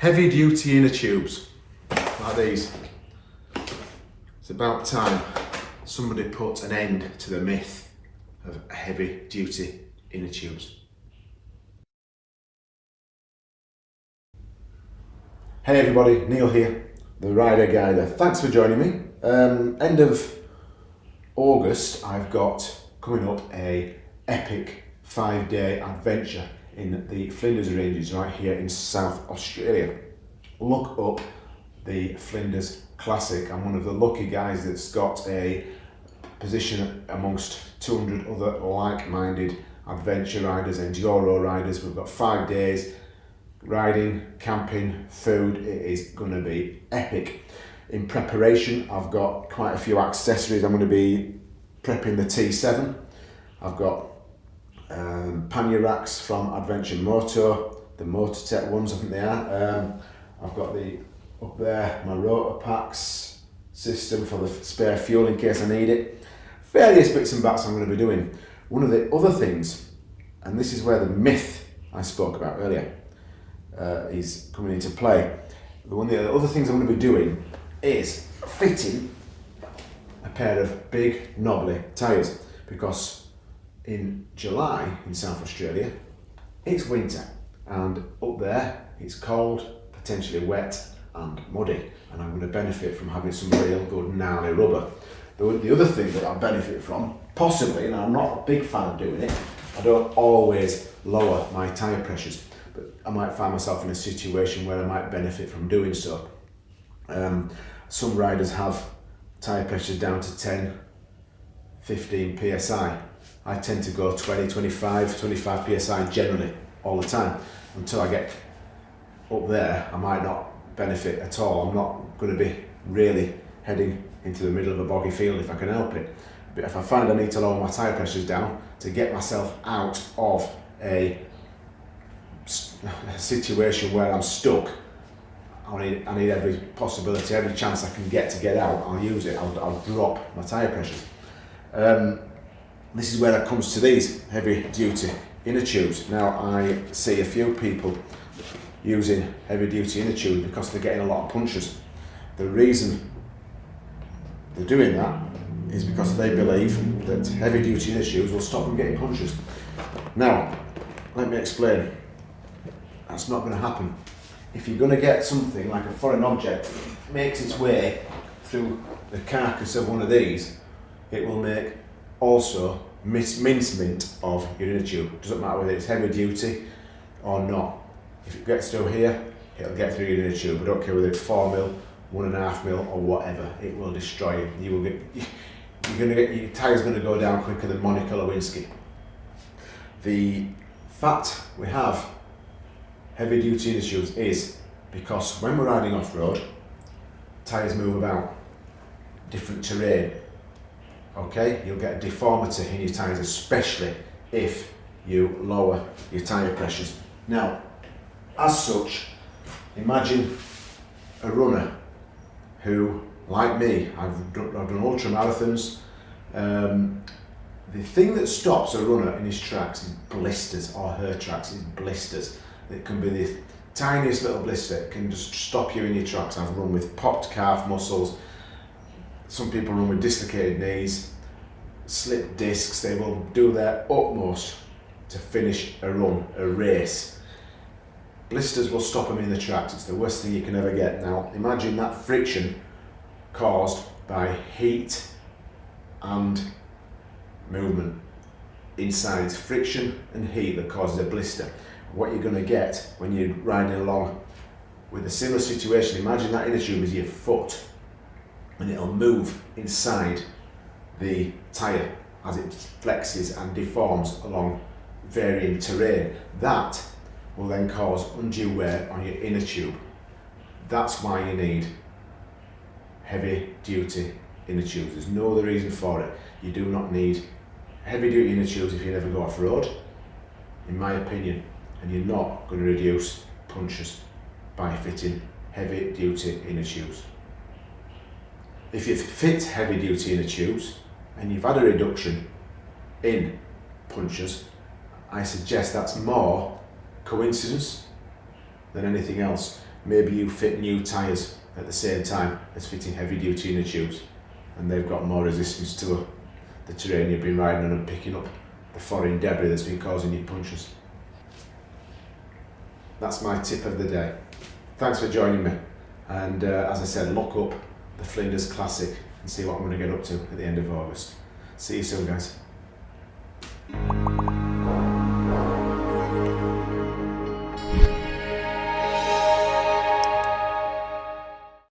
Heavy duty inner tubes, like these. It's about time somebody put an end to the myth of heavy duty inner tubes. Hey everybody, Neil here, the Rider Guider. Thanks for joining me. Um, end of August, I've got coming up a epic five day adventure in the Flinders Ranges right here in South Australia. Look up the Flinders Classic. I'm one of the lucky guys that's got a position amongst 200 other like-minded adventure riders, and enduro riders. We've got five days riding, camping, food. It is going to be epic. In preparation, I've got quite a few accessories. I'm going to be prepping the T7. I've got um, pannier racks from Adventure Moto, the Motortech ones, I think they are. Um, I've got the up there, my Rotopax system for the spare fuel in case I need it. Various bits and bats I'm going to be doing. One of the other things, and this is where the myth I spoke about earlier uh, is coming into play. The one of the other things I'm going to be doing is fitting a pair of big knobbly tyres because in July in South Australia it's winter and up there it's cold, potentially wet and muddy and I'm going to benefit from having some real good gnarly rubber. The, the other thing that I benefit from, possibly, and I'm not a big fan of doing it, I don't always lower my tyre pressures but I might find myself in a situation where I might benefit from doing so. Um, some riders have tyre pressures down to 10, 15 psi. I tend to go 20, 25, 25 psi generally all the time until I get up there. I might not benefit at all. I'm not going to be really heading into the middle of a boggy field if I can help it. But if I find I need to lower my tyre pressures down to get myself out of a situation where I'm stuck, I need, I need every possibility, every chance I can get to get out, I'll use it, I'll, I'll drop my tyre pressures. Um, this is where it comes to these heavy duty inner tubes. Now I see a few people using heavy duty inner tubes because they're getting a lot of punches. The reason they're doing that is because they believe that heavy duty inner tubes will stop them getting punches. Now, let me explain. That's not going to happen. If you're going to get something like a foreign object makes its way through the carcass of one of these, it will make also mincement of your inner tube. Doesn't matter whether it's heavy duty or not. If it gets through here, it'll get through your inner tube. I don't care whether it's four mil, one and a half mil, or whatever. It will destroy you. You will get. You're gonna get your tire's gonna go down quicker than Monica Lewinsky. The fact we have heavy duty inner tubes is because when we're riding off road, tires move about, different terrain. Okay, you'll get a deformity in your tires, especially if you lower your tire pressures. Now, as such, imagine a runner who, like me, I've done, I've done ultra marathons. Um, the thing that stops a runner in his tracks is blisters, or her tracks is blisters. It can be the tiniest little blister, it can just stop you in your tracks. I've run with popped calf muscles, some people run with dislocated knees, slipped discs, they will do their utmost to finish a run, a race. Blisters will stop them in the tracks, it's the worst thing you can ever get. Now imagine that friction caused by heat and movement inside. Friction and heat that causes a blister. What you're going to get when you're riding along with a similar situation, imagine that inner tube is your foot and it'll move inside the tyre as it flexes and deforms along varying terrain. That will then cause undue wear on your inner tube. That's why you need heavy duty inner tubes. There's no other reason for it. You do not need heavy duty inner tubes if you never go off road, in my opinion, and you're not going to reduce punches by fitting heavy duty inner tubes. If you've fit heavy duty inner tubes and you've had a reduction in punches, I suggest that's more coincidence than anything else. Maybe you fit new tyres at the same time as fitting heavy duty inner tubes and they've got more resistance to the terrain you've been riding on and picking up the foreign debris that's been causing you punctures. That's my tip of the day. Thanks for joining me and uh, as I said lock up the Flinders Classic and see what I'm going to get up to at the end of August. See you soon guys.